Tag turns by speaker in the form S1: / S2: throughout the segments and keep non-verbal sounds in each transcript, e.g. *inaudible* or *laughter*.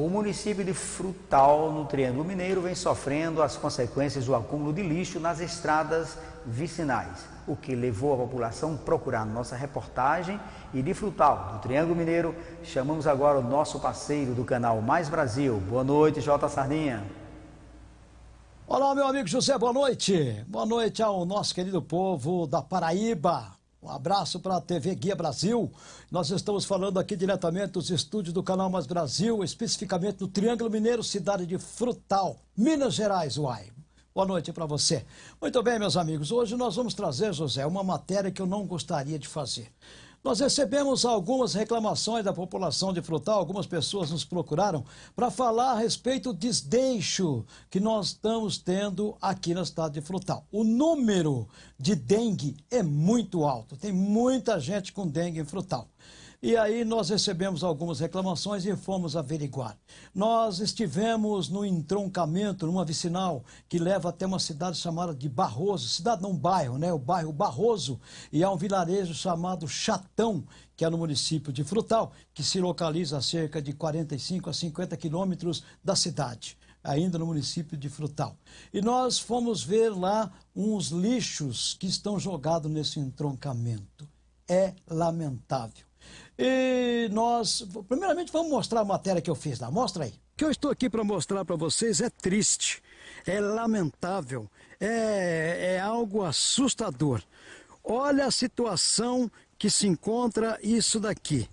S1: O município de Frutal, no Triângulo Mineiro, vem sofrendo as consequências do acúmulo de lixo nas estradas vicinais, o que levou a população a procurar nossa reportagem. E de Frutal, do Triângulo Mineiro, chamamos agora o nosso parceiro do canal Mais Brasil. Boa noite, Jota Sardinha.
S2: Olá, meu amigo José, boa noite. Boa noite ao nosso querido povo da Paraíba. Abraço para a TV Guia Brasil. Nós estamos falando aqui diretamente dos estúdios do Canal Mais Brasil, especificamente no Triângulo Mineiro, cidade de Frutal, Minas Gerais, uai. Boa noite para você. Muito bem, meus amigos. Hoje nós vamos trazer, José, uma matéria que eu não gostaria de fazer. Nós recebemos algumas reclamações da população de Frutal, algumas pessoas nos procuraram para falar a respeito do desdeixo que nós estamos tendo aqui na cidade de Frutal. O número de dengue é muito alto, tem muita gente com dengue em Frutal. E aí nós recebemos algumas reclamações e fomos averiguar. Nós estivemos no entroncamento, numa vicinal que leva até uma cidade chamada de Barroso, cidade não bairro, né? O bairro Barroso, e há um vilarejo chamado Chatão, que é no município de Frutal, que se localiza a cerca de 45 a 50 quilômetros da cidade ainda no município de Frutal. E nós fomos ver lá uns lixos que estão jogados nesse entroncamento. É lamentável. E nós, primeiramente, vamos mostrar a matéria que eu fiz lá. Mostra aí. O que eu estou aqui para mostrar para vocês é triste, é lamentável, é, é algo assustador. Olha a situação que se encontra isso daqui.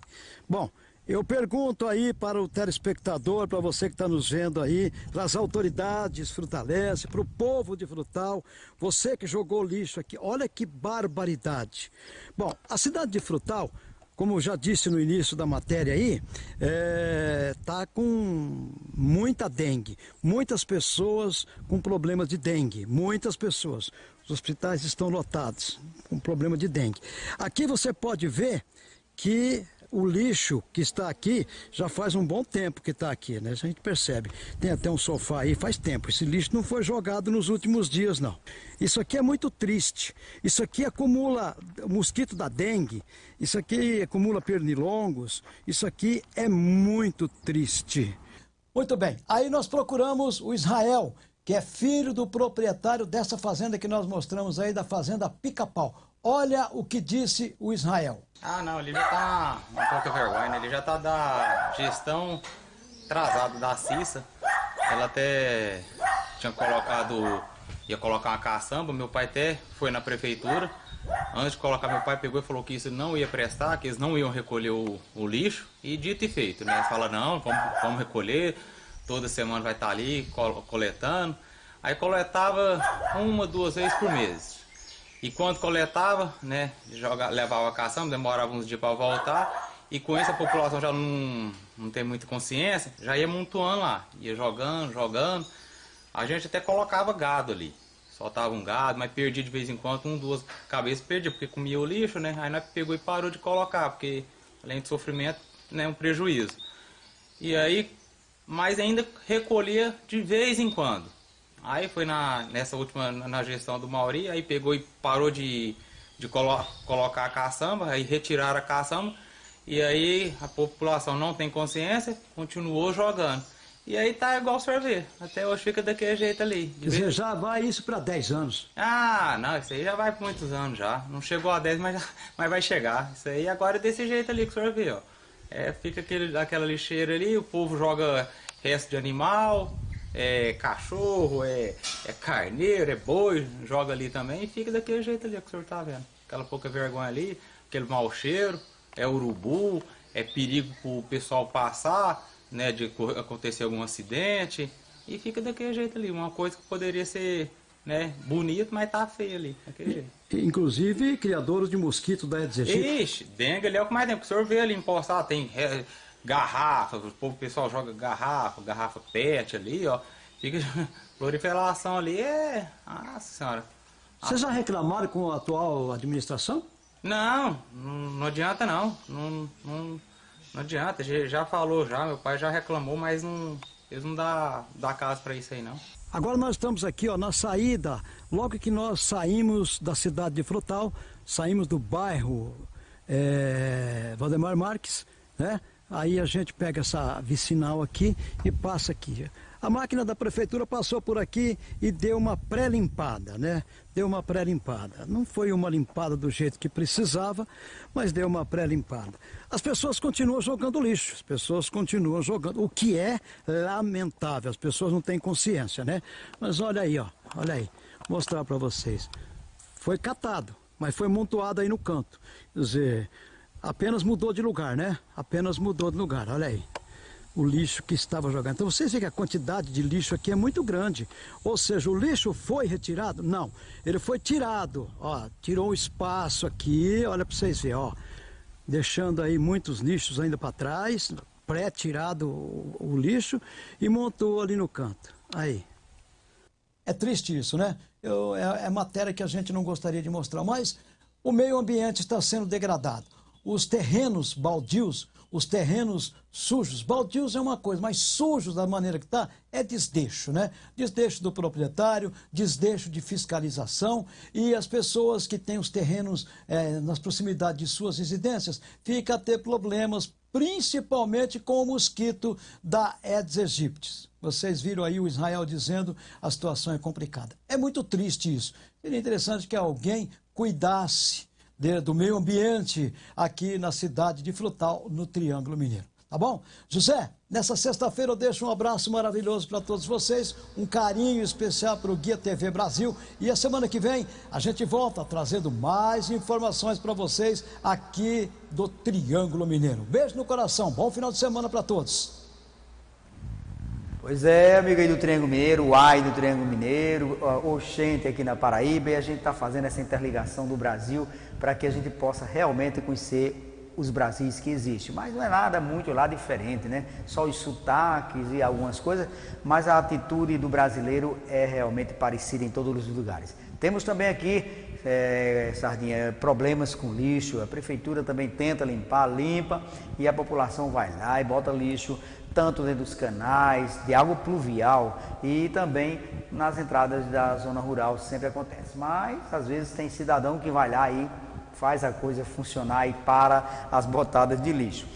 S2: Bom, eu pergunto aí para o telespectador, para você que está nos vendo aí, para as autoridades frutalenses, para o povo de Frutal, você que jogou lixo aqui, olha que barbaridade. Bom, a cidade de Frutal como já disse no início da matéria aí, é, tá com muita dengue. Muitas pessoas com problemas de dengue. Muitas pessoas. Os hospitais estão lotados com problema de dengue. Aqui você pode ver que o lixo que está aqui já faz um bom tempo que está aqui, né? A gente percebe. Tem até um sofá aí, faz tempo. Esse lixo não foi jogado nos últimos dias, não. Isso aqui é muito triste. Isso aqui acumula mosquito da dengue. Isso aqui acumula pernilongos. Isso aqui é muito triste. Muito bem. Aí nós procuramos o Israel, que é filho do proprietário dessa fazenda que nós mostramos aí, da fazenda Pica-Pau. Olha o que disse o Israel.
S3: Ah, não, ele já tá um pouco vergonha, né? Ele já tá da gestão atrasada da Cissa. Ela até tinha colocado, ia colocar uma caçamba, meu pai até foi na prefeitura. Antes de colocar, meu pai pegou e falou que isso não ia prestar, que eles não iam recolher o, o lixo. E dito e feito, né? Fala, não, vamos, vamos recolher, toda semana vai estar ali coletando. Aí coletava uma, duas vezes por mês. E quando coletava, né, joga, levava a caçamba, demorava uns dias para voltar. E com isso a população já não, não tem muita consciência, já ia montuando lá, ia jogando, jogando. A gente até colocava gado ali, soltava um gado, mas perdia de vez em quando, um, duas cabeças perdia, porque comia o lixo, né? Aí nós pegou e parou de colocar, porque além de sofrimento, né, um prejuízo. E aí, mas ainda recolhia de vez em quando. Aí foi na, nessa última, na gestão do Mauri, aí pegou e parou de, de colo colocar a caçamba, aí retiraram a caçamba, e aí a população não tem consciência, continuou jogando. E aí tá igual sorvete, até hoje fica daquele jeito ali.
S2: Quer dizer, já vai isso para 10 anos?
S3: Ah, não, isso aí já vai por muitos anos já. Não chegou a 10, mas, mas vai chegar. Isso aí agora é desse jeito ali que o senhor vê, ó. É, fica aquele, aquela lixeira ali, o povo joga resto de animal, é cachorro, é, é carneiro, é boi, joga ali também e fica daquele jeito ali que o senhor tá vendo. Aquela pouca vergonha ali, aquele mau cheiro, é urubu, é perigo pro pessoal passar, né, de acontecer algum acidente e fica daquele jeito ali, uma coisa que poderia ser né, bonito, mas tá feio ali, daquele jeito.
S2: Inclusive, criadores de mosquito da Aedes aegypti.
S3: Ixi, dengue ali é o que mais tem, porque o senhor vê ali empostar, tem garrafa, o povo o pessoal joga garrafa, garrafa pet ali, ó. Fica *laughs* proliferação ali, é. Nossa senhora.
S2: Vocês já reclamaram com a atual administração?
S3: Não, não, adianta não. Não, não. não, adianta, já falou já, meu pai já reclamou, mas não. Eles não dá, dá casa para isso aí não.
S2: Agora nós estamos aqui ó, na saída, logo que nós saímos da cidade de Frutal, saímos do bairro é, Valdemar Marques, né? Aí a gente pega essa vicinal aqui e passa aqui. A máquina da prefeitura passou por aqui e deu uma pré-limpada, né? Deu uma pré-limpada. Não foi uma limpada do jeito que precisava, mas deu uma pré-limpada. As pessoas continuam jogando lixo, as pessoas continuam jogando, o que é lamentável. As pessoas não têm consciência, né? Mas olha aí, ó, olha aí, vou mostrar para vocês. Foi catado, mas foi montuado aí no canto. Quer dizer, apenas mudou de lugar, né? Apenas mudou de lugar, olha aí o lixo que estava jogando. Então vocês veem que a quantidade de lixo aqui é muito grande. Ou seja, o lixo foi retirado? Não, ele foi tirado. Ó, tirou um espaço aqui, olha para vocês verem, ó. Deixando aí muitos lixos ainda para trás, pré-tirado o, o lixo e montou ali no canto. Aí. É triste isso, né? Eu, é, é matéria que a gente não gostaria de mostrar, mas o meio ambiente está sendo degradado. Os terrenos baldios os terrenos sujos. Baldios é uma coisa, mas sujos da maneira que está é desdeixo, né? Desdeixo do proprietário, desdeixo de fiscalização e as pessoas que têm os terrenos é, nas proximidades de suas residências ficam a ter problemas, principalmente com o mosquito da Aedes aegypti. Vocês viram aí o Israel dizendo a situação é complicada. É muito triste isso. Seria interessante que alguém cuidasse de, do meio ambiente aqui na cidade de Frutal, no Triângulo Mineiro. Tá bom? José, nessa sexta-feira eu deixo um abraço maravilhoso para todos vocês, um carinho especial para o Guia TV Brasil e a semana que vem a gente volta trazendo mais informações para vocês aqui do Triângulo Mineiro. Beijo no coração, bom final de semana para todos.
S1: Pois é, amigo aí do Triângulo Mineiro, o AI do Triângulo Mineiro, Oxente aqui na Paraíba, e a gente está fazendo essa interligação do Brasil para que a gente possa realmente conhecer os Brasis que existem. Mas não é nada muito lá diferente, né? Só os sotaques e algumas coisas, mas a atitude do brasileiro é realmente parecida em todos os lugares. Temos também aqui, é, Sardinha, problemas com lixo. A prefeitura também tenta limpar, limpa, e a população vai lá e bota lixo tanto dentro dos canais, de água pluvial e também nas entradas da zona rural sempre acontece. Mas às vezes tem cidadão que vai lá e faz a coisa funcionar e para as botadas de lixo.